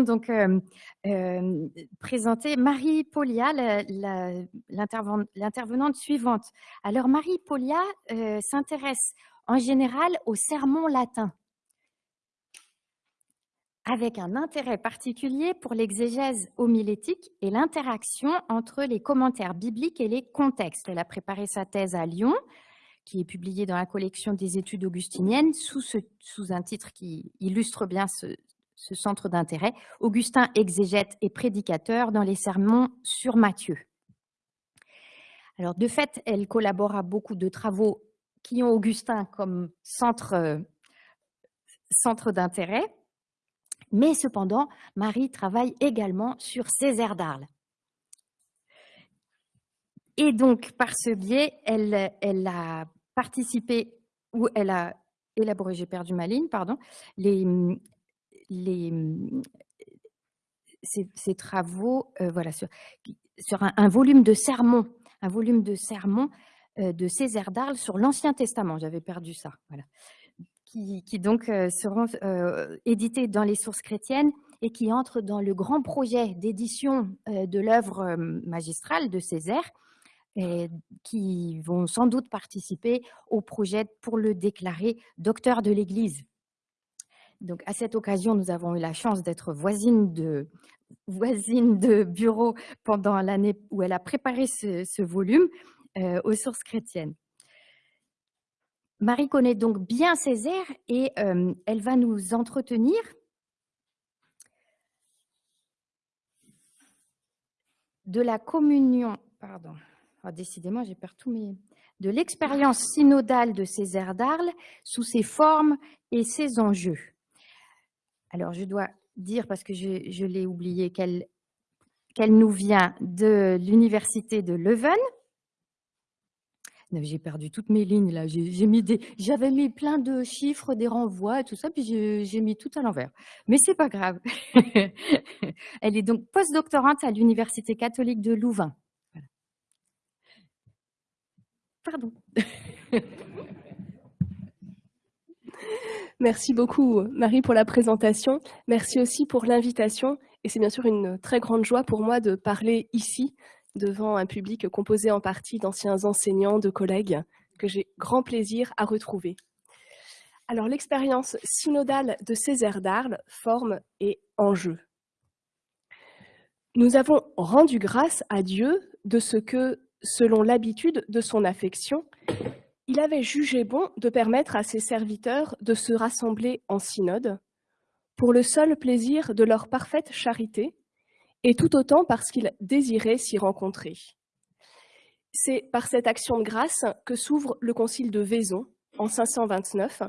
donc présenter Marie Polia, l'intervenante suivante. Alors Marie Polia s'intéresse en général au sermon latin avec un intérêt particulier pour l'exégèse homilétique et l'interaction entre les commentaires bibliques et les contextes. Elle a préparé sa thèse à Lyon, qui est publiée dans la collection des études augustiniennes, sous, sous un titre qui illustre bien ce, centre d'intérêt, Augustin exégète et prédicateur dans les sermons sur Matthieu. Alors, de fait, elle collabore à beaucoup de travaux qui ont Augustin comme centre, euh, d'intérêt. Mais cependant, Marie travaille également sur Césaire d'Arles. Et donc, par ce biais, elle, elle a participé, ou elle a élaboré, j'ai perdu ma ligne, pardon, les, les, ces, travaux euh, voilà, sur, un, volume de sermons, un volume de sermons euh, de Césaire d'Arles sur l'Ancien Testament. J'avais perdu ça. Voilà qui, donc euh, seront édités dans les sources chrétiennes et qui entrent dans le grand projet d'édition de l'œuvre magistrale de Césaire, qui vont sans doute participer au projet pour le déclarer docteur de l'Église. Donc, à cette occasion, nous avons eu la chance d'être voisine de bureau pendant l'année où elle a préparé ce, volume aux sources chrétiennes. Marie connaît donc bien Césaire et euh, elle va nous entretenir de la communion, pardon, oh, décidément j'ai perdu tous mes... de l'expérience synodale de Césaire d'Arles sous ses formes et ses enjeux. Alors je dois dire, parce que je, l'ai oublié, qu'elle nous vient de l'université de Leuven, j'ai perdu toutes mes lignes là. J'ai mis j'avais mis plein de chiffres, des renvois et tout ça, puis j'ai mis tout à l'envers. Mais c'est pas grave. Elle est donc postdoctorante à l'Université catholique de Louvain. Pardon. Merci beaucoup Marie pour la présentation. Merci aussi pour l'invitation. Et c'est bien sûr une très grande joie pour moi de parler ici devant un public composé en partie d'anciens enseignants, de collègues, que j'ai grand plaisir à retrouver. Alors, l'expérience synodale de Césaire d'Arles, forme et enjeu. Nous avons rendu grâce à Dieu de ce que, selon l'habitude de son affection, il avait jugé bon de permettre à ses serviteurs de se rassembler en synode pour le seul plaisir de leur parfaite charité et tout autant parce qu'il désirait s'y rencontrer. C'est par cette action de grâce que s'ouvre le concile de Vaison en 529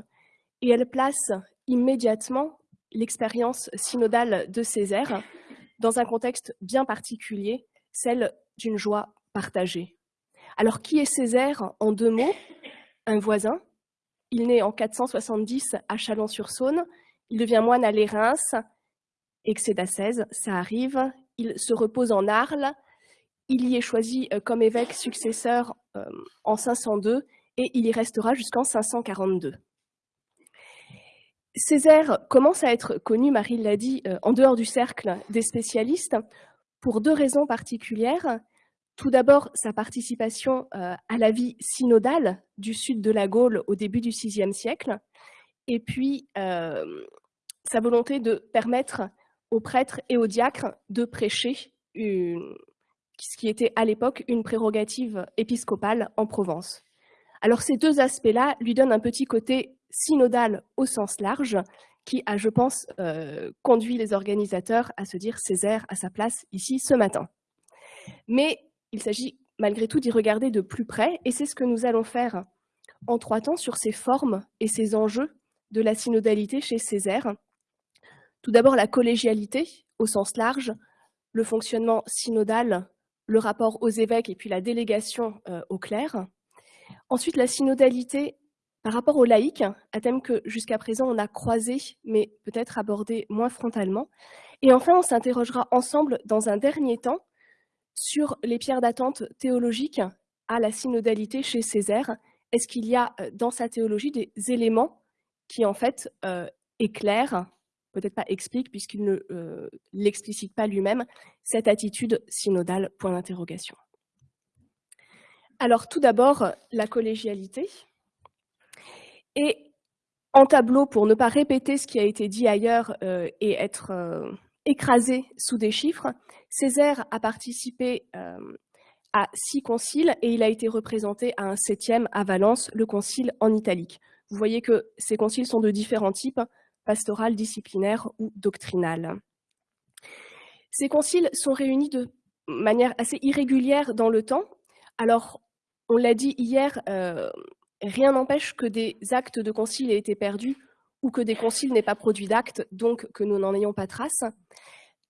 et elle place immédiatement l'expérience synodale de Césaire dans un contexte bien particulier, celle d'une joie partagée. Alors qui est Césaire en deux mots? Un voisin. Il naît en 470 à Chalon-sur-Saône, il devient moine à Lérins, excès d'ascèse, ça arrive, il se repose en Arles. Il y est choisi euh, comme évêque successeur euh, en 502 et il y restera jusqu'en 542. Césaire commence à être connu, Marie l'a dit, euh, en dehors du cercle des spécialistes pour deux raisons particulières. Tout d'abord, sa participation à la vie synodale du sud de la Gaule au début du VIe siècle, et puis sa volonté de permettre aux prêtres et aux diacres de prêcher, ce qui était à l'époque une prérogative épiscopale en Provence. Alors ces deux aspects-là lui donnent un petit côté synodal au sens large, qui a, je pense, euh, conduit les organisateurs à se dire Césaire à sa place ici ce matin. Mais il s'agit malgré tout d'y regarder de plus près, et c'est ce que nous allons faire en trois temps sur ces formes et ces enjeux de la synodalité chez Césaire, tout d'abord, la collégialité au sens large, le fonctionnement synodal, le rapport aux évêques et puis la délégation euh, aux clercs. Ensuite, la synodalité par rapport aux laïcs, un thème que jusqu'à présent on a croisé, mais peut-être abordé moins frontalement. Et enfin, on s'interrogera ensemble dans un dernier temps sur les pierres d'attente théologiques à la synodalité chez Césaire. Est-ce qu'il y a euh, dans sa théologie des éléments qui en fait euh, éclairent peut-être pas explique, puisqu'il ne euh, l'explicite pas lui-même, cette attitude synodale, point d'interrogation. Alors tout d'abord, la collégialité. Et en tableau, pour ne pas répéter ce qui a été dit ailleurs et être écrasé sous des chiffres, Césaire a participé à six conciles et il a été représenté à un septième à Valence, le concile en italique. Vous voyez que ces conciles sont de différents types, pastoral, disciplinaire ou doctrinal. Ces conciles sont réunis de manière assez irrégulière dans le temps. Alors, on l'a dit hier, euh, rien n'empêche que des actes de concile aient été perdus ou que des conciles n'aient pas produit d'actes, donc que nous n'en ayons pas trace.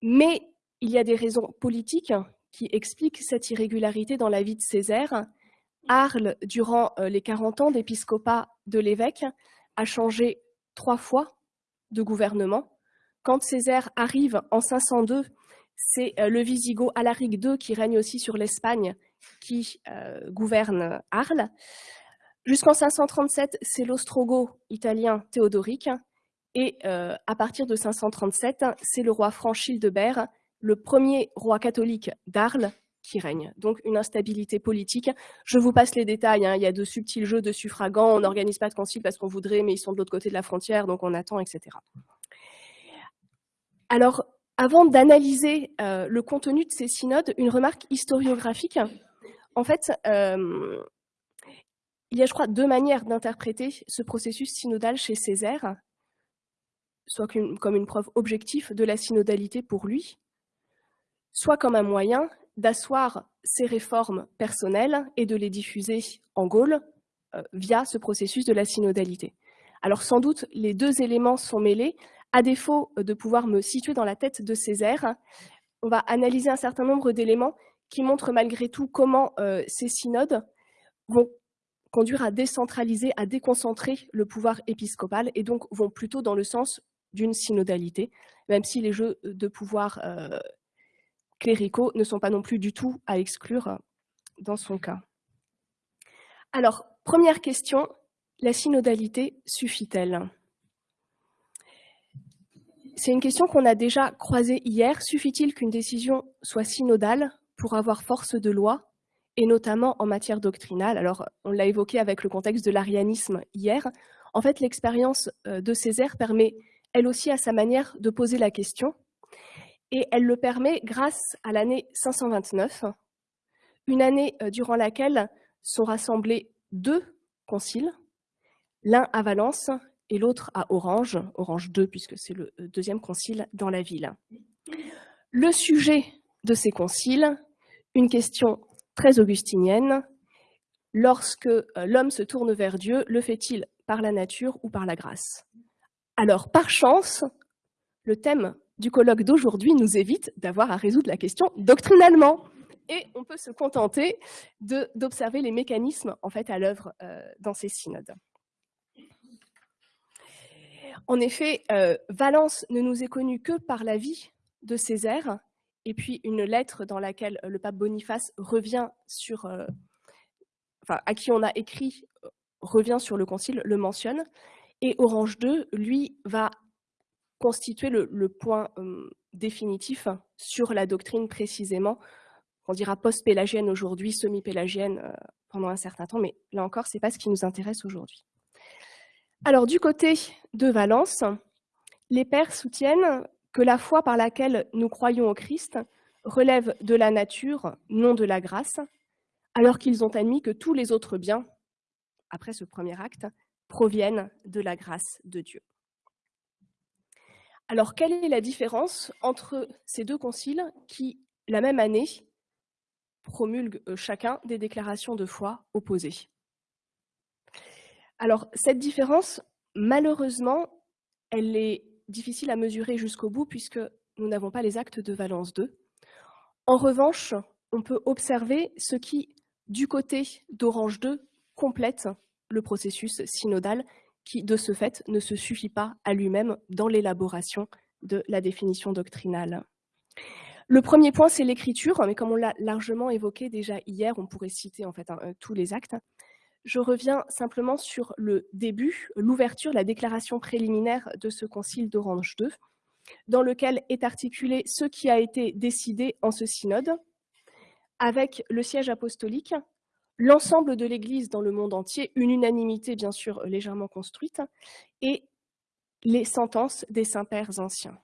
Mais il y a des raisons politiques qui expliquent cette irrégularité dans la vie de Césaire. Arles, durant euh, les 40 ans d'épiscopat de l'évêque, a changé trois fois de gouvernement. Quand Césaire arrive en 502, c'est euh, le Visigoth Alaric II qui règne aussi sur l'Espagne qui euh, gouverne Arles. Jusqu'en 537, c'est l'ostrogoth italien Théodoric. Et à partir de 537, c'est le roi Franchildebert, le premier roi catholique d'Arles, qui règne. Donc une instabilité politique. Je vous passe les détails, hein. il y a de subtils jeux de suffragants, on n'organise pas de concile parce qu'on voudrait, mais ils sont de l'autre côté de la frontière, donc on attend, etc. Alors, avant d'analyser euh, le contenu de ces synodes, une remarque historiographique. En fait, euh, il y a, je crois, deux manières d'interpréter ce processus synodal chez Césaire, soit comme une preuve objective de la synodalité pour lui, soit comme un moyen d'asseoir ces réformes personnelles et de les diffuser en Gaule euh, via ce processus de la synodalité. Alors sans doute, les deux éléments sont mêlés. À défaut de pouvoir me situer dans la tête de Césaire, on va analyser un certain nombre d'éléments qui montrent malgré tout comment euh, ces synodes vont conduire à décentraliser, à déconcentrer le pouvoir épiscopal et donc vont plutôt dans le sens d'une synodalité, même si les jeux de pouvoir euh, cléricaux ne sont pas non plus du tout à exclure dans son cas. Alors, première question, la synodalité suffit-elle? C'est une question qu'on a déjà croisée hier. Suffit-il qu'une décision soit synodale pour avoir force de loi, et notamment en matière doctrinale Alors, on l'a évoqué avec le contexte de l'arianisme hier. En fait, l'expérience euh, de Césaire permet, elle aussi, à sa manière, de poser la question et elle le permet grâce à l'année 529, une année euh, durant laquelle sont rassemblés deux conciles, l'un à Valence et l'autre à Orange, Orange II puisque c'est le euh, deuxième concile dans la ville. Le sujet de ces conciles, une question très augustinienne, lorsque euh, l'homme se tourne vers Dieu, le fait-il par la nature ou par la grâce? Alors, par chance, le thème du colloque d'aujourd'hui nous évite d'avoir à résoudre la question doctrinalement. Et on peut se contenter d'observer les mécanismes en fait à l'œuvre euh, dans ces synodes. En effet, euh, Valence ne nous est connue que par la vie de Césaire, et puis une lettre dans laquelle le pape Boniface revient sur, euh, enfin, à qui on a écrit, revient sur le concile, le mentionne, et Orange II, lui, va constituer le, point définitif sur la doctrine précisément. On dira post-pélagienne aujourd'hui, semi-pélagienne euh, pendant un certain temps, mais là encore, ce n'est pas ce qui nous intéresse aujourd'hui. Alors, du côté de Valence, les pères soutiennent que la foi par laquelle nous croyons au Christ relève de la nature, non de la grâce, alors qu'ils ont admis que tous les autres biens, après ce premier acte, proviennent de la grâce de Dieu. Alors, quelle est la différence entre ces deux conciles qui, la même année, promulguent euh, chacun des déclarations de foi opposées? Alors, cette différence, malheureusement, elle est difficile à mesurer jusqu'au bout puisque nous n'avons pas les actes de Valence 2. En revanche, on peut observer ce qui, du côté d'Orange 2, complète le processus synodal qui, de ce fait, ne se suffit pas à lui-même dans l'élaboration de la définition doctrinale. Le premier point, c'est l'écriture, mais comme on l'a largement évoqué déjà hier, on pourrait citer en fait euh, tous les actes. Je reviens simplement sur le début, l'ouverture, la déclaration préliminaire de ce concile d'Orange II. dans lequel est articulé ce qui a été décidé en ce synode, avec le siège apostolique, l'ensemble de l'Église dans le monde entier, une unanimité bien sûr légèrement construite, et les sentences des saints-pères anciens.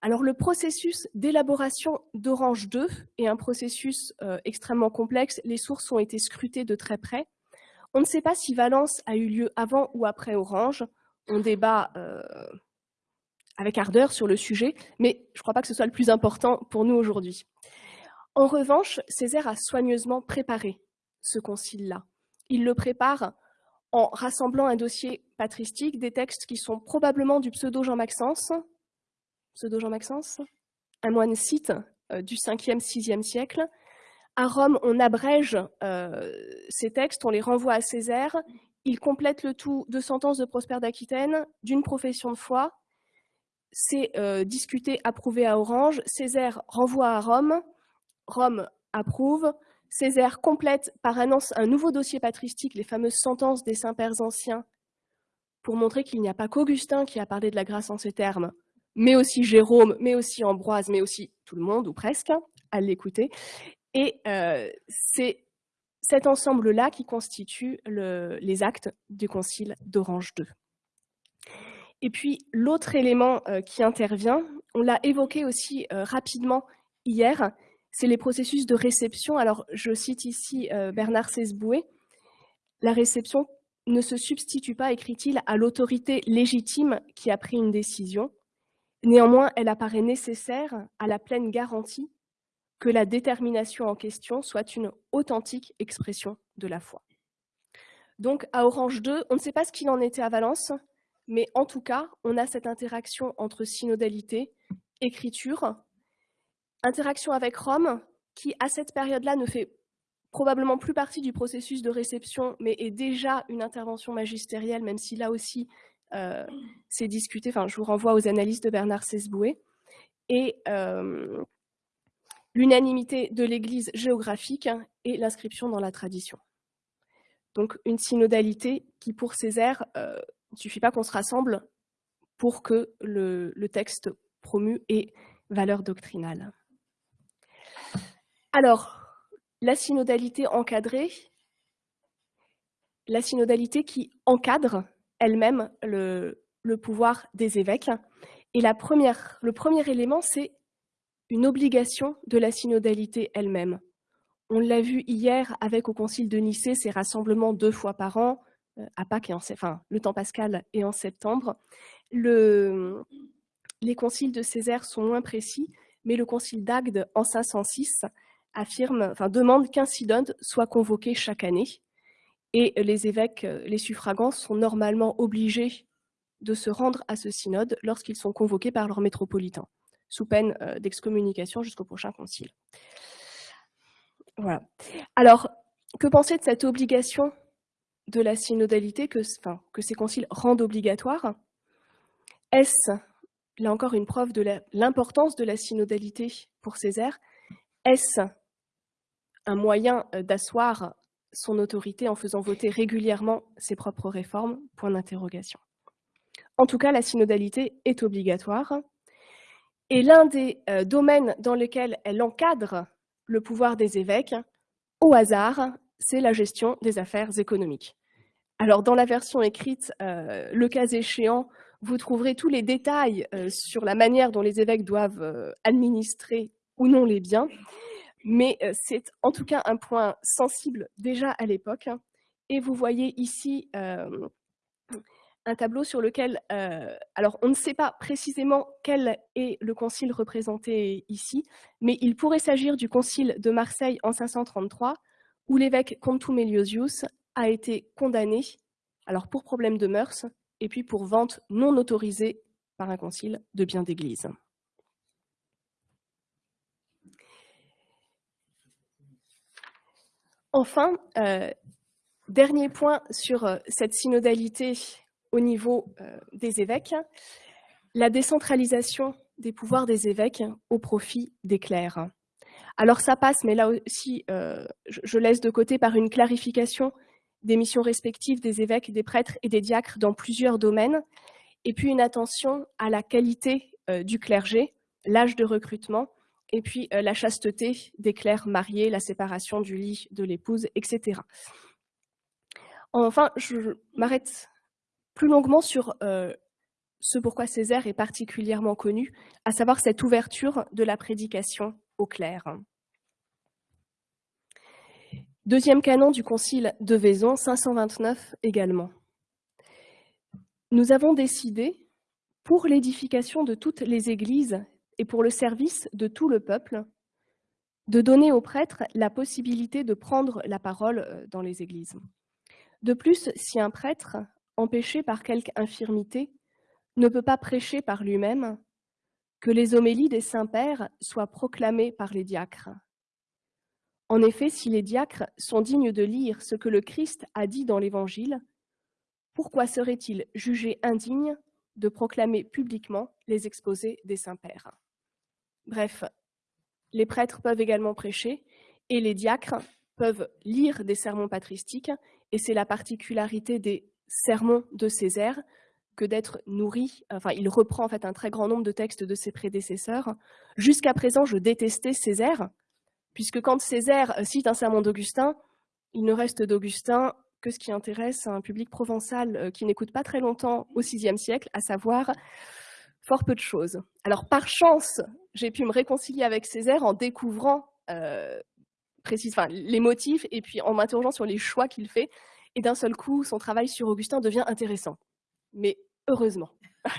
Alors le processus d'élaboration d'Orange 2 est un processus euh, extrêmement complexe, les sources ont été scrutées de très près. On ne sait pas si Valence a eu lieu avant ou après Orange, on débat euh, avec ardeur sur le sujet, mais je ne crois pas que ce soit le plus important pour nous aujourd'hui. En revanche, Césaire a soigneusement préparé ce concile-là. Il le prépare en rassemblant un dossier patristique, des textes qui sont probablement du pseudo Jean Maxence, pseudo Jean Maxence, un moine cite euh, du 5e, 6e siècle. À Rome, on abrège euh, ces textes, on les renvoie à Césaire, il complète le tout de sentences de Prosper d'Aquitaine, d'une profession de foi, c'est euh, discuté, approuvé à Orange, Césaire renvoie à Rome, Rome approuve, Césaire complète par annonce un nouveau dossier patristique, les fameuses sentences des saints-pères anciens, pour montrer qu'il n'y a pas qu'Augustin qui a parlé de la grâce en ces termes, mais aussi Jérôme, mais aussi Ambroise, mais aussi tout le monde, ou presque, à l'écouter. Et euh, c'est cet ensemble-là qui constitue les actes du Concile d'Orange II. Et puis, l'autre élément euh, qui intervient, on l'a évoqué aussi euh, rapidement hier, c'est les processus de réception. Alors, je cite ici Bernard Sesboué. La réception ne se substitue pas, écrit-il, à l'autorité légitime qui a pris une décision. Néanmoins, elle apparaît nécessaire à la pleine garantie que la détermination en question soit une authentique expression de la foi. Donc, à Orange 2, on ne sait pas ce qu'il en était à Valence, mais en tout cas, on a cette interaction entre synodalité, écriture, interaction avec Rome, qui à cette période-là ne fait probablement plus partie du processus de réception, mais est déjà une intervention magistérielle, même si là aussi euh, c'est discuté. Enfin, je vous renvoie aux analyses de Bernard Sesboué. Et euh, l'unanimité de l'Église géographique et l'inscription dans la tradition. Donc une synodalité qui, pour Césaire, euh, ne suffit pas qu'on se rassemble pour que le, le texte promu ait valeur doctrinale. Alors, la synodalité encadrée, la synodalité qui encadre elle-même le, pouvoir des évêques. Et la première, le premier élément, c'est une obligation de la synodalité elle-même. On l'a vu hier avec au Concile de Nicée, ces rassemblements deux fois par an, euh, à Pâques enfin, le temps pascal et en septembre. Le, les conciles de Césaire sont moins précis, mais le concile d'Agde en 506 affirme, enfin, demande qu'un synode soit convoqué chaque année. Et les évêques, les suffragants, sont normalement obligés de se rendre à ce synode lorsqu'ils sont convoqués par leur métropolitain, sous peine euh, d'excommunication jusqu'au prochain concile. Voilà. Alors, que penser de cette obligation de la synodalité que, que ces conciles rendent obligatoire? Est-ce, là encore, une preuve de l'importance de la synodalité pour Césaire? Est-ce un moyen euh, d'asseoir son autorité en faisant voter régulièrement ses propres réformes? Point d'interrogation. En tout cas, la synodalité est obligatoire. Et l'un des euh, domaines dans lesquels elle encadre le pouvoir des évêques, au hasard, c'est la gestion des affaires économiques. Alors, dans la version écrite, euh, le cas échéant, vous trouverez tous les détails sur la manière dont les évêques doivent administrer ou non les biens mais c'est en tout cas un point sensible déjà à l'époque. Et vous voyez ici un tableau sur lequel, alors on ne sait pas précisément quel est le concile représenté ici, mais il pourrait s'agir du concile de Marseille en 533, où l'évêque Contumeliosius a été condamné, alors pour problème de mœurs, et puis pour vente non autorisée par un concile de biens d'église. Enfin, euh, dernier point sur euh, cette synodalité au niveau euh, des évêques, la décentralisation des pouvoirs des évêques au profit des clercs. Alors ça passe, mais là aussi, je laisse de côté par une clarification des missions respectives des évêques, des prêtres et des diacres dans plusieurs domaines, et puis une attention à la qualité du clergé, l'âge de recrutement, et puis la chasteté des clercs mariés, la séparation du lit de l'épouse, etc. Enfin, je m'arrête plus longuement sur ce pourquoi Césaire est particulièrement connu, à savoir cette ouverture de la prédication au clerc. Deuxième canon du concile de Vaison, 529 également. Nous avons décidé, pour l'édification de toutes les églises et pour le service de tout le peuple, de donner aux prêtres la possibilité de prendre la parole euh, dans les églises. De plus, si un prêtre, empêché par quelque infirmité, ne peut pas prêcher par lui-même, que les homélies des saints-pères soient proclamées par les diacres. En effet, si les diacres sont dignes de lire ce que le Christ a dit dans l'Évangile, pourquoi serait-il jugé indigne de proclamer publiquement les exposés des saints-pères? Bref, les prêtres peuvent également prêcher et les diacres peuvent lire des sermons patristiques et c'est la particularité des sermons de Césaire que d'être nourri, enfin il reprend en fait un très grand nombre de textes de ses prédécesseurs. Jusqu'à présent, je détestais Césaire, puisque quand Césaire cite un sermon d'Augustin, il ne reste d'Augustin que ce qui intéresse un public provençal euh, qui n'écoute pas très longtemps au VIe siècle, à savoir fort peu de choses. Alors par chance, j'ai pu me réconcilier avec Césaire en découvrant euh, les motifs et puis en m'interrogeant sur les choix qu'il fait. Et d'un seul coup, son travail sur Augustin devient intéressant. Mais heureusement.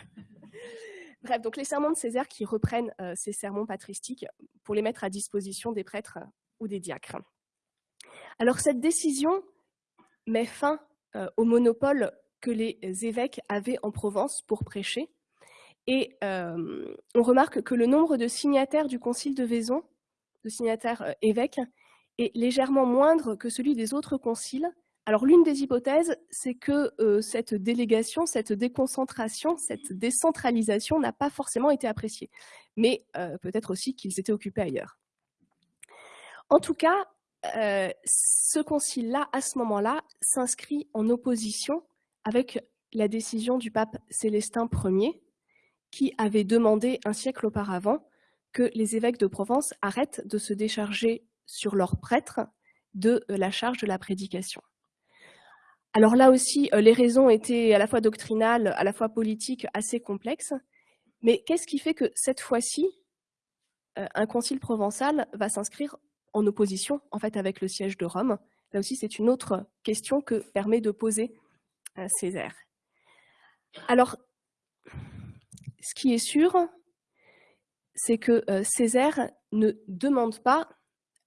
Bref, donc les sermons de Césaire qui reprennent euh, ces sermons patristiques pour les mettre à disposition des prêtres ou des diacres. Alors cette décision met fin euh, au monopole que les évêques avaient en Provence pour prêcher. Et euh, on remarque que le nombre de signataires du concile de Vaison, de signataires évêques, est légèrement moindre que celui des autres conciles, alors l'une des hypothèses, c'est que euh, cette délégation, cette déconcentration, cette décentralisation n'a pas forcément été appréciée, mais euh, peut-être aussi qu'ils étaient occupés ailleurs. En tout cas, euh, ce concile-là, à ce moment-là, s'inscrit en opposition avec la décision du pape Célestin Ier, qui avait demandé un siècle auparavant que les évêques de Provence arrêtent de se décharger sur leurs prêtres de la charge de la prédication. Alors là aussi, euh, les raisons étaient à la fois doctrinales, à la fois politiques, assez complexes. Mais qu'est-ce qui fait que cette fois-ci, euh, un concile provençal va s'inscrire en opposition en fait avec le siège de Rome? Là aussi, c'est une autre question que permet de poser euh, Césaire. Alors, ce qui est sûr, c'est que Césaire ne demande pas,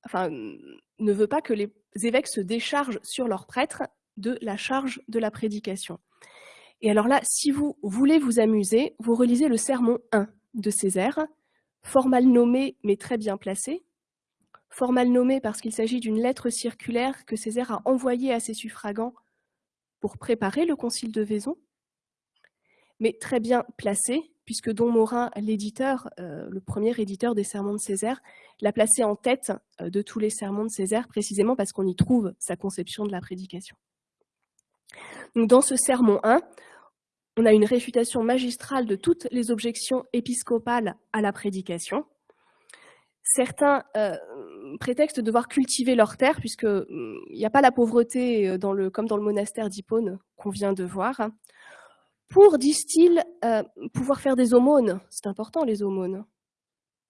enfin, ne veut pas que les évêques se déchargent sur leurs prêtres, de la charge de la prédication. Et alors là, si vous voulez vous amuser, vous relisez le sermon 1 de Césaire, fort mal nommé mais très bien placé. Fort mal nommé parce qu'il s'agit d'une lettre circulaire que Césaire a envoyée à ses suffragants pour préparer le concile de Vaison, mais très bien placé, puisque Don Morin, l'éditeur, euh, le premier éditeur des sermons de Césaire, l'a placé en tête euh, de tous les sermons de Césaire, précisément parce qu'on y trouve sa conception de la prédication dans ce sermon 1, on a une réfutation magistrale de toutes les objections épiscopales à la prédication. Certains euh, prétextent devoir cultiver leur terre, puisqu'il n'y a pas la pauvreté euh, comme dans le monastère d'Hippone qu'on vient de voir. Pour, disent-ils, euh, pouvoir faire des aumônes, c'est important les aumônes.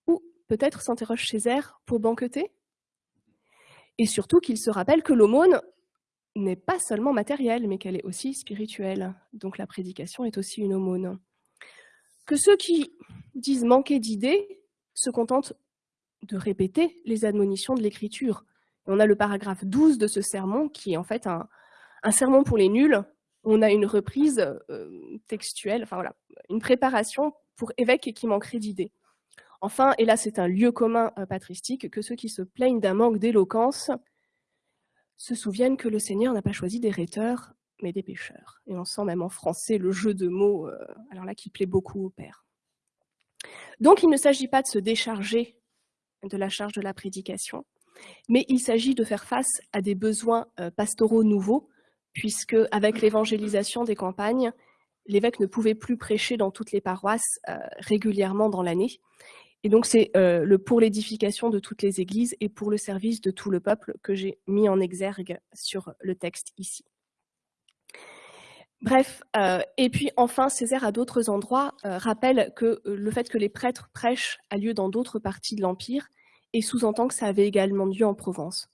Ou peut-être s'interroge Césaire pour banqueter Et surtout qu'il se rappelle que l'aumône, n'est pas seulement matérielle, mais qu'elle est aussi spirituelle. Donc la prédication est aussi une aumône. Que ceux qui disent manquer d'idées se contentent de répéter les admonitions de l'Écriture. On a le paragraphe 12 de ce sermon qui est en fait un, sermon pour les nuls. On a une reprise euh, textuelle, enfin voilà, une préparation pour évêques qui manqueraient d'idées. Enfin, et là c'est un lieu commun euh, patristique, que ceux qui se plaignent d'un manque d'éloquence se souviennent que le Seigneur n'a pas choisi des rhéteurs, mais des pécheurs. Et on sent même en français le jeu de mots, euh, alors là, qui plaît beaucoup au Père. Donc, il ne s'agit pas de se décharger de la charge de la prédication, mais il s'agit de faire face à des besoins euh, pastoraux nouveaux, puisque avec l'évangélisation des campagnes, l'évêque ne pouvait plus prêcher dans toutes les paroisses régulièrement dans l'année. Et donc c'est le pour l'édification de toutes les églises et pour le service de tout le peuple que j'ai mis en exergue sur le texte ici. Bref, et puis enfin, Césaire à d'autres endroits rappelle que le fait que les prêtres prêchent a lieu dans d'autres parties de l'Empire et sous-entend que ça avait également lieu en Provence.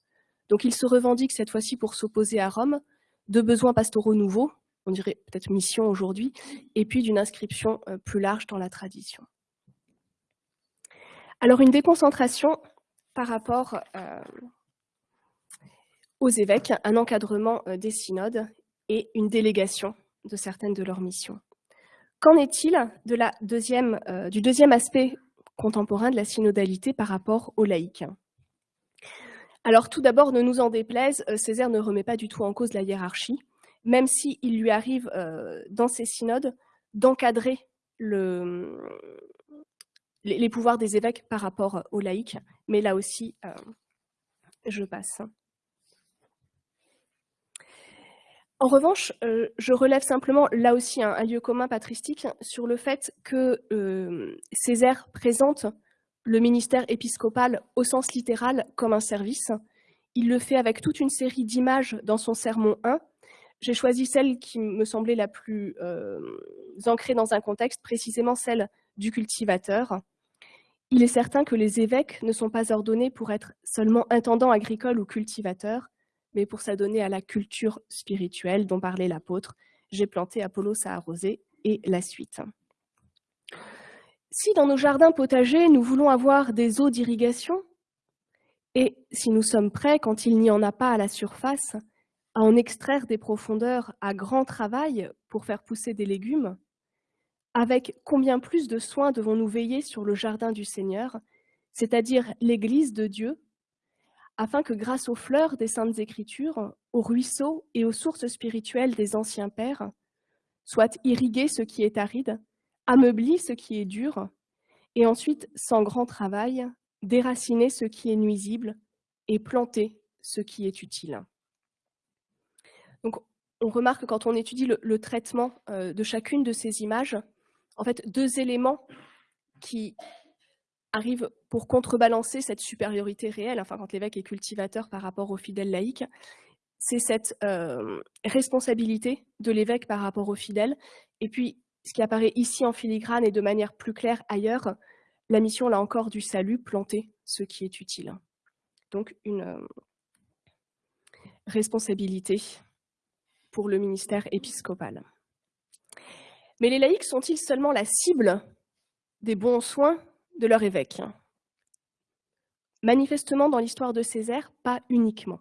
Donc il se revendique cette fois-ci pour s'opposer à Rome de besoins pastoraux nouveaux, on dirait peut-être mission aujourd'hui, et puis d'une inscription euh, plus large dans la tradition. Alors une déconcentration par rapport euh, aux évêques, un encadrement euh, des synodes et une délégation de certaines de leurs missions. Qu'en est-il deuxième, du deuxième aspect contemporain de la synodalité par rapport aux laïcs? Alors tout d'abord, ne nous en déplaise, euh, Césaire ne remet pas du tout en cause la hiérarchie, même s'il lui arrive euh, dans ses synodes d'encadrer les, pouvoirs des évêques par rapport aux laïcs, mais là aussi, euh, je passe. En revanche, euh, je relève simplement là aussi un, lieu commun patristique sur le fait que euh, Césaire présente le ministère épiscopal au sens littéral comme un service. Il le fait avec toute une série d'images dans son sermon 1. J'ai choisi celle qui me semblait la plus euh, ancrée dans un contexte, précisément celle du cultivateur. Il est certain que les évêques ne sont pas ordonnés pour être seulement intendants agricoles ou cultivateurs, mais pour s'adonner à la culture spirituelle dont parlait l'apôtre. J'ai planté Apollo, ça a arrosé, et la suite. Si dans nos jardins potagers, nous voulons avoir des eaux d'irrigation, et si nous sommes prêts, quand il n'y en a pas à la surface, à en extraire des profondeurs à grand travail pour faire pousser des légumes, avec combien plus de soins devons-nous veiller sur le jardin du Seigneur, c'est-à-dire l'Église de Dieu, afin que grâce aux fleurs des Saintes Écritures, aux ruisseaux et aux sources spirituelles des anciens pères, soit irrigué ce qui est aride, ameubli ce qui est dur, et ensuite, sans grand travail, déraciner ce qui est nuisible et planter ce qui est utile. Donc, on remarque quand on étudie le, traitement euh, de chacune de ces images, en fait, deux éléments qui arrive pour contrebalancer cette supériorité réelle, enfin quand l'évêque est cultivateur par rapport aux fidèles laïcs, c'est cette euh, responsabilité de l'évêque par rapport aux fidèles. Et puis, ce qui apparaît ici en filigrane et de manière plus claire ailleurs, la mission, là encore, du salut, planter ce qui est utile. Donc, une euh, responsabilité pour le ministère épiscopal. Mais les laïcs sont-ils seulement la cible des bons soins de leur évêque? Manifestement, dans l'histoire de Césaire, pas uniquement.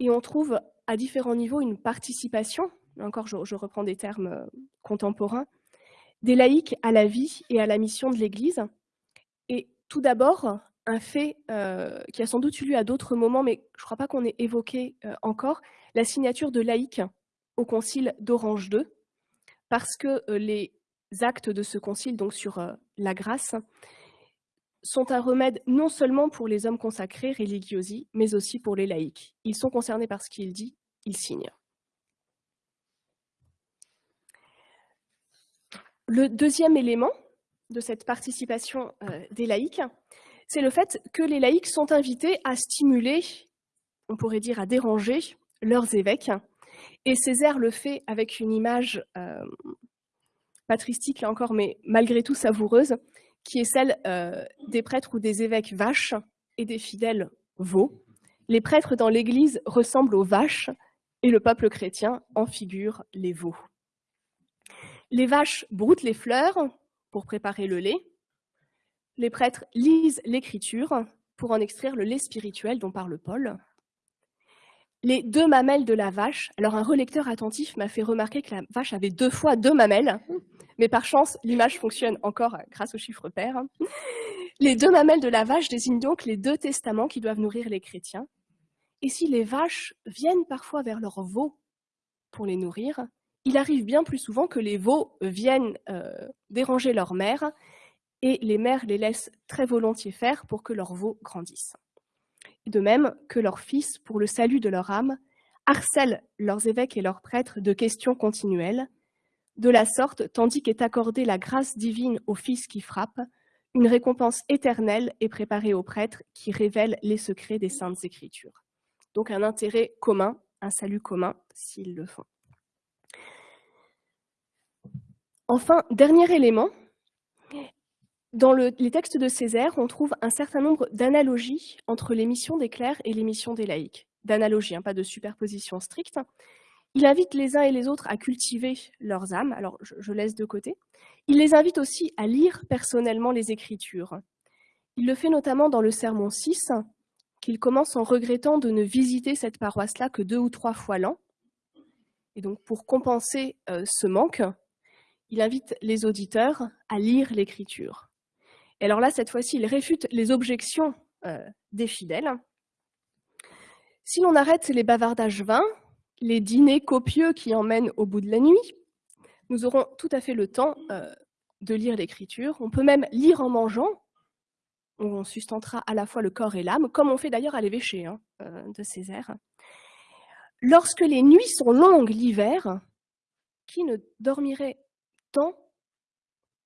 Et on trouve à différents niveaux une participation, encore je, reprends des termes euh, contemporains, des laïcs à la vie et à la mission de l'Église. Et tout d'abord, un fait euh, qui a sans doute eu lieu à d'autres moments, mais je ne crois pas qu'on ait évoqué euh, encore, la signature de laïcs au concile d'Orange II, parce que les actes de ce concile, donc sur euh, la grâce, sont un remède non seulement pour les hommes consacrés, religiosi, mais aussi pour les laïcs. Ils sont concernés par ce qu'il dit, ils signent. Le deuxième élément de cette participation euh, des laïcs, c'est le fait que les laïcs sont invités à stimuler, on pourrait dire à déranger, leurs évêques. Et Césaire le fait avec une image euh, patristique, là encore, mais malgré tout savoureuse, qui est celle euh, des prêtres ou des évêques vaches et des fidèles veaux. Les prêtres dans l'Église ressemblent aux vaches et le peuple chrétien en figure les veaux. Les vaches broutent les fleurs pour préparer le lait. Les prêtres lisent l'Écriture pour en extraire le lait spirituel dont parle Paul. Les deux mamelles de la vache. Alors un relecteur attentif m'a fait remarquer que la vache avait deux fois deux mamelles. Mais par chance, l'image fonctionne encore grâce au chiffre pair. Les deux mamelles de la vache désignent donc les deux testaments qui doivent nourrir les chrétiens. Et si les vaches viennent parfois vers leurs veaux pour les nourrir, il arrive bien plus souvent que les veaux viennent euh, déranger leur mère et les mères les laissent très volontiers faire pour que leurs veaux grandissent. De même que leurs fils, pour le salut de leur âme, harcèlent leurs évêques et leurs prêtres de questions continuelles, De la sorte, tandis qu'est accordée la grâce divine au Fils qui frappe, une récompense éternelle est préparée aux prêtres qui révèlent les secrets des saintes écritures. Donc un intérêt commun, un salut commun s'ils le font. Enfin, dernier élément, dans les textes de Césaire, on trouve un certain nombre d'analogies entre les missions des clercs et les missions des laïcs. D'analogies, hein, pas de superposition stricte. Il invite les uns et les autres à cultiver leurs âmes, alors je, laisse de côté. Il les invite aussi à lire personnellement les Écritures. Il le fait notamment dans le Sermon 6, qu'il commence en regrettant de ne visiter cette paroisse-là que deux ou trois fois l'an. Et donc pour compenser euh, ce manque, il invite les auditeurs à lire l'écriture. Et alors là, cette fois-ci, il réfute les objections euh, des fidèles. Si l'on arrête les bavardages vains, les dîners copieux qui emmènent au bout de la nuit, nous aurons tout à fait le temps euh, de lire l'écriture. On peut même lire en mangeant, on sustentera à la fois le corps et l'âme, comme on fait d'ailleurs à l'évêché hein, euh, de Césaire. Lorsque les nuits sont longues l'hiver, qui ne dormirait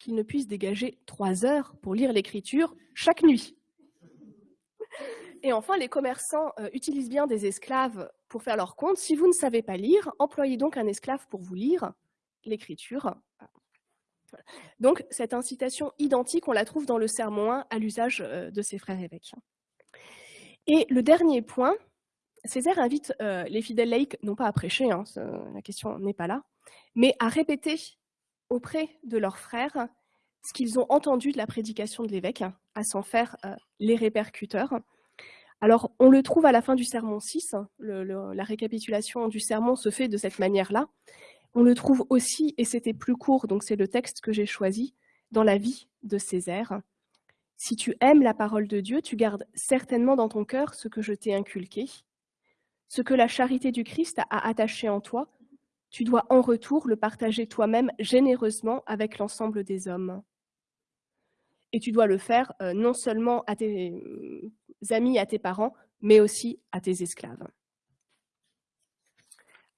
qu'il ne puisse dégager trois heures pour lire l'écriture chaque nuit. Et enfin, les commerçants euh, utilisent bien des esclaves pour faire leur compte. Si vous ne savez pas lire, employez donc un esclave pour vous lire l'écriture. Donc, cette incitation identique, on la trouve dans le Sermon 1 à l'usage euh, de ses frères évêques. Et le dernier point, Césaire invite euh, les fidèles laïcs, non pas à prêcher, hein, la question n'est pas là, mais à répéter auprès de leurs frères ce qu'ils ont entendu de la prédication de l'évêque, à s'en faire euh, les répercuteurs. Alors, on le trouve à la fin du sermon 6, la récapitulation du sermon se fait de cette manière-là. On le trouve aussi, et c'était plus court, donc c'est le texte que j'ai choisi, dans la vie de Césaire. Si tu aimes la parole de Dieu, tu gardes certainement dans ton cœur ce que je t'ai inculqué, ce que la charité du Christ a attaché en toi, tu dois en retour le partager toi-même généreusement avec l'ensemble des hommes. Et tu dois le faire euh, non seulement à tes euh, amis, à tes parents, mais aussi à tes esclaves.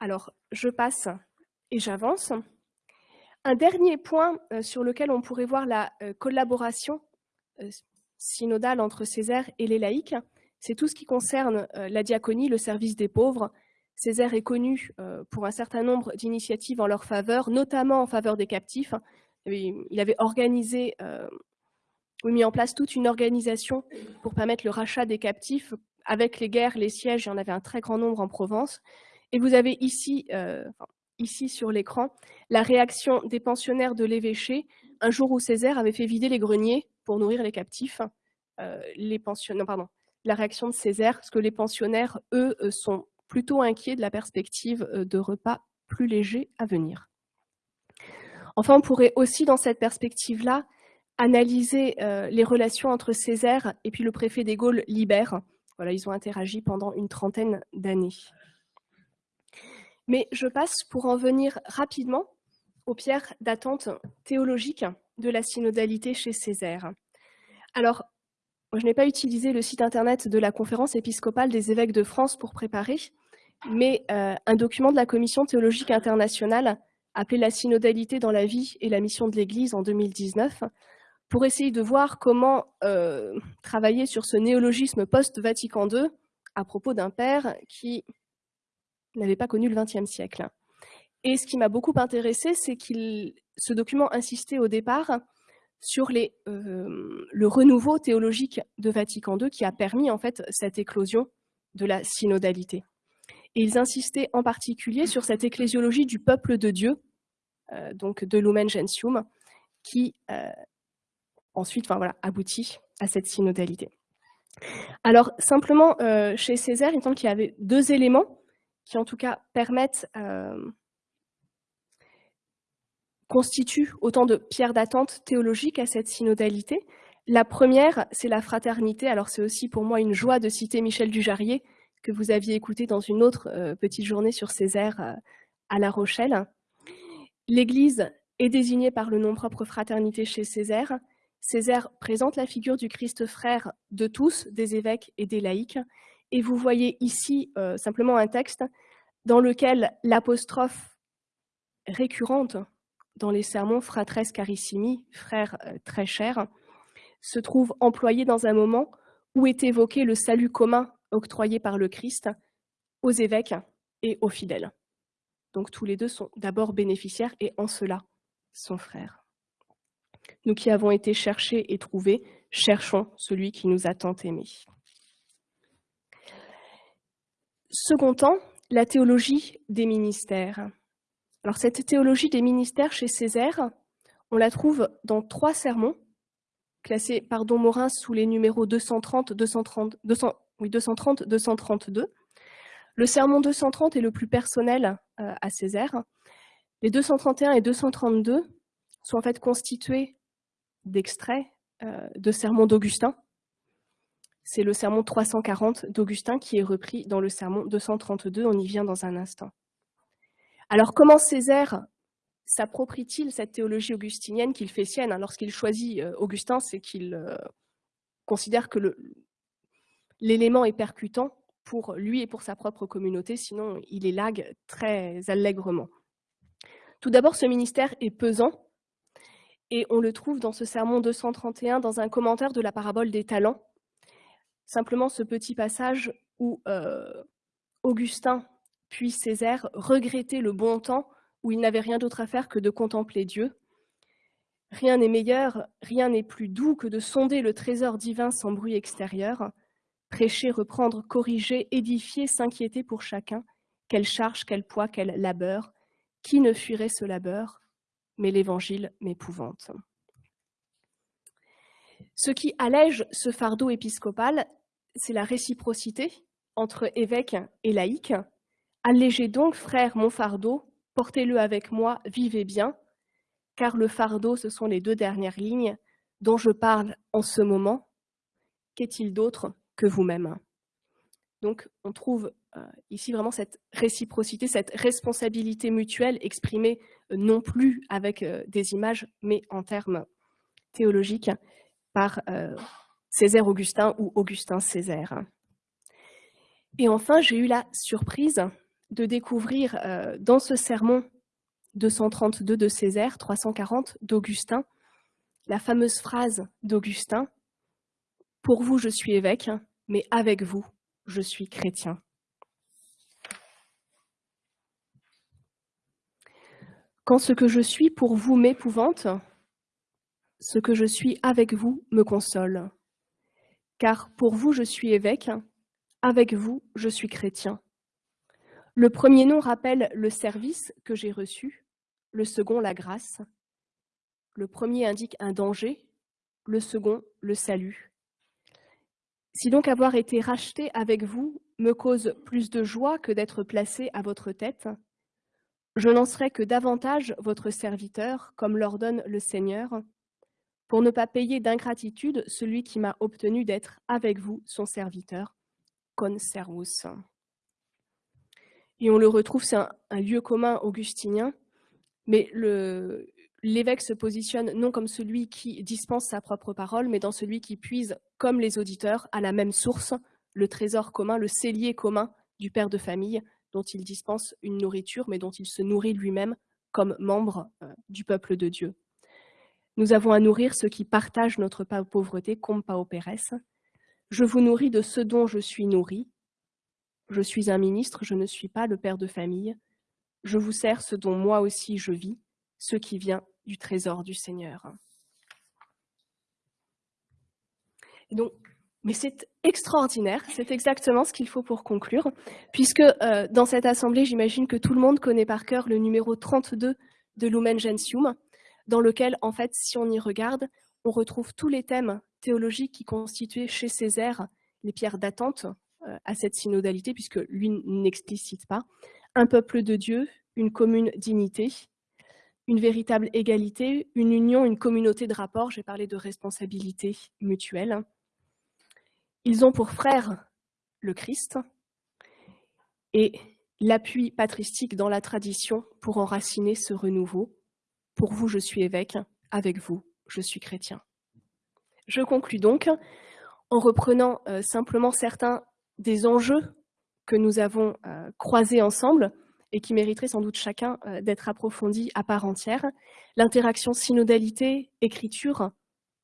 Alors, je passe et j'avance. Un dernier point euh, sur lequel on pourrait voir la collaboration synodale entre Césaire et les laïcs, c'est tout ce qui concerne la diaconie, le service des pauvres, Césaire est connu euh, pour un certain nombre d'initiatives en leur faveur, notamment en faveur des captifs. Il avait organisé, euh, mis en place toute une organisation pour permettre le rachat des captifs. Avec les guerres, les sièges, il y en avait un très grand nombre en Provence. Et vous avez ici, euh, ici sur l'écran, la réaction des pensionnaires de l'évêché, un jour où Césaire avait fait vider les greniers pour nourrir les captifs. pardon, la réaction de Césaire, parce que les pensionnaires, eux, sont plutôt inquiet de la perspective euh, de repas plus légers à venir. Enfin, on pourrait aussi, dans cette perspective-là, analyser euh, les relations entre Césaire et puis le préfet des Gaules, Libère. Voilà, ils ont interagi pendant une trentaine d'années. Mais je passe pour en venir rapidement aux pierres d'attente théologiques de la synodalité chez Césaire. Alors, je n'ai pas utilisé le site internet de la conférence épiscopale des évêques de France pour préparer, mais euh, un document de la Commission théologique internationale appelé La synodalité dans la vie et la mission de l'Église en 2019, pour essayer de voir comment euh, travailler sur ce néologisme post-Vatican II à propos d'un père qui n'avait pas connu le XXe siècle. Et ce qui m'a beaucoup intéressé, c'est que ce document insistait au départ sur euh, le renouveau théologique de Vatican II qui a permis en fait cette éclosion de la synodalité. Et ils insistaient en particulier sur cette ecclésiologie du peuple de Dieu, euh, donc de Lumen Gentium, qui euh, ensuite enfin, voilà, aboutit à cette synodalité. Alors, simplement, euh, chez Césaire, il semble qu'il y avait deux éléments qui, en tout cas, permettent, constituent autant de pierres d'attente théologiques à cette synodalité. La première, c'est la fraternité. Alors, c'est aussi pour moi une joie de citer Michel Dujarrier, que vous aviez écouté dans une autre euh, petite journée sur Césaire euh, à La Rochelle. L'Église est désignée par le nom propre fraternité chez Césaire. Césaire présente la figure du Christ frère de tous, des évêques et des laïcs. Et vous voyez ici euh, simplement un texte dans lequel l'apostrophe récurrente dans les sermons Fratres Carissimi, frères euh, très chers, se trouve employé dans un moment où est évoqué le salut commun octroyé par le Christ aux évêques et aux fidèles. Donc tous les deux sont d'abord bénéficiaires et en cela sont frères. Nous qui avons été cherchés et trouvés, cherchons celui qui nous a tant aimés. Second temps, la théologie des ministères. Alors cette théologie des ministères chez Césaire, on la trouve dans trois sermons, classés par Don Morin sous les numéros 230, 230, 230, 232. Le sermon 230 est le plus personnel euh, à Césaire. Les 231 et 232 sont en fait constitués d'extraits euh, de sermons d'Augustin. C'est le sermon 340 d'Augustin qui est repris dans le sermon 232, on y vient dans un instant. Alors comment Césaire s'approprie-t-il cette théologie augustinienne qu'il fait sienne Lorsqu'il choisit euh, Augustin, c'est qu'il considère que l'élément est percutant pour lui et pour sa propre communauté, sinon il élague très allègrement. Tout d'abord, ce ministère est pesant, et on le trouve dans ce sermon 231, dans un commentaire de la parabole des talents. Simplement ce petit passage où euh, Augustin puis Césaire regrettait le bon temps où il n'avait rien d'autre à faire que de contempler Dieu. Rien n'est meilleur, rien n'est plus doux que de sonder le trésor divin sans bruit extérieur, prêcher, reprendre, corriger, édifier, s'inquiéter pour chacun, quelle charge, quel poids, quel labeur, qui ne fuirait ce labeur, mais l'Évangile m'épouvante. Ce qui allège ce fardeau épiscopal, c'est la réciprocité entre évêque et laïc, Allégez donc, frère, mon fardeau, portez-le avec moi, vivez bien, car le fardeau, ce sont les deux dernières lignes dont je parle en ce moment. Qu'est-il d'autre vous-même Donc, on trouve euh, ici vraiment cette réciprocité, cette responsabilité mutuelle exprimée euh, non plus avec euh, des images, mais en termes théologiques par Césaire Augustin ou Augustin Césaire. Et enfin, j'ai eu la surprise de découvrir dans ce sermon 232 de Césaire, 340 d'Augustin, la fameuse phrase d'Augustin « Pour vous, je suis évêque, mais avec vous, je suis chrétien ». Quand ce que je suis pour vous m'épouvante, ce que je suis avec vous me console. Car pour vous, je suis évêque, avec vous, je suis chrétien. Le premier nom rappelle le service que j'ai reçu, le second la grâce. Le premier indique un danger, le second le salut. Si donc avoir été racheté avec vous me cause plus de joie que d'être placé à votre tête, je n'en serai que davantage votre serviteur, comme l'ordonne le Seigneur, pour ne pas payer d'ingratitude celui qui m'a obtenu d'être avec vous son serviteur, con servus. Et on le retrouve, c'est un, lieu commun augustinien, mais l'évêque se positionne non comme celui qui dispense sa propre parole, mais dans celui qui puise, comme les auditeurs, à la même source, le trésor commun, le cellier commun du père de famille, dont il dispense une nourriture, mais dont il se nourrit lui-même comme membre euh, du peuple de Dieu. Nous avons à nourrir ceux qui partagent notre pauvreté, comme pauperes. Je vous nourris de ce dont je suis nourri, je suis un ministre, je ne suis pas le père de famille. Je vous sers ce dont moi aussi je vis, ce qui vient du trésor du Seigneur. Donc, mais c'est extraordinaire, c'est exactement ce qu'il faut pour conclure, puisque euh, dans cette assemblée, j'imagine que tout le monde connaît par cœur le numéro 32 de Lumen Gentium, dans lequel, en fait, si on y regarde, on retrouve tous les thèmes théologiques qui constituaient chez Césaire les pierres d'attente euh, à cette synodalité, puisque lui n'explicite pas. Un peuple de Dieu, une commune dignité, une véritable égalité, une union, une communauté de rapports. J'ai parlé de responsabilité mutuelle. Ils ont pour frère le Christ et l'appui patristique dans la tradition pour enraciner ce renouveau. Pour vous, je suis évêque, avec vous, je suis chrétien. Je conclus donc en reprenant euh, simplement certains des enjeux que nous avons euh, croisés ensemble et qui mériterait sans doute chacun d'être approfondi à part entière. L'interaction synodalité-écriture,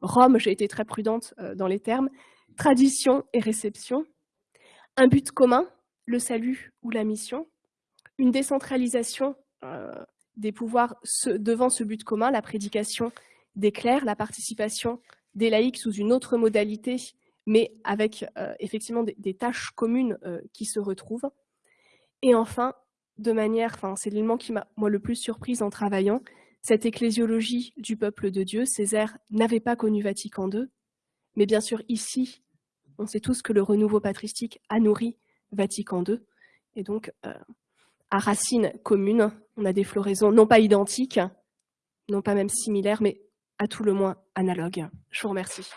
Rome, j'ai été très prudente dans les termes, tradition et réception, un but commun, le salut ou la mission, une décentralisation des pouvoirs devant ce but commun, la prédication des clercs, la participation des laïcs sous une autre modalité, mais avec effectivement des, tâches communes qui se retrouvent. Et enfin, de manière, enfin, c'est l'élément qui m'a moi le plus surprise en travaillant, cette ecclésiologie du peuple de Dieu, Césaire n'avait pas connu Vatican II, mais bien sûr ici, on sait tous que le renouveau patristique a nourri Vatican II, et donc à racines communes, on a des floraisons non pas identiques, non pas même similaires, mais à tout le moins analogues. Je vous remercie.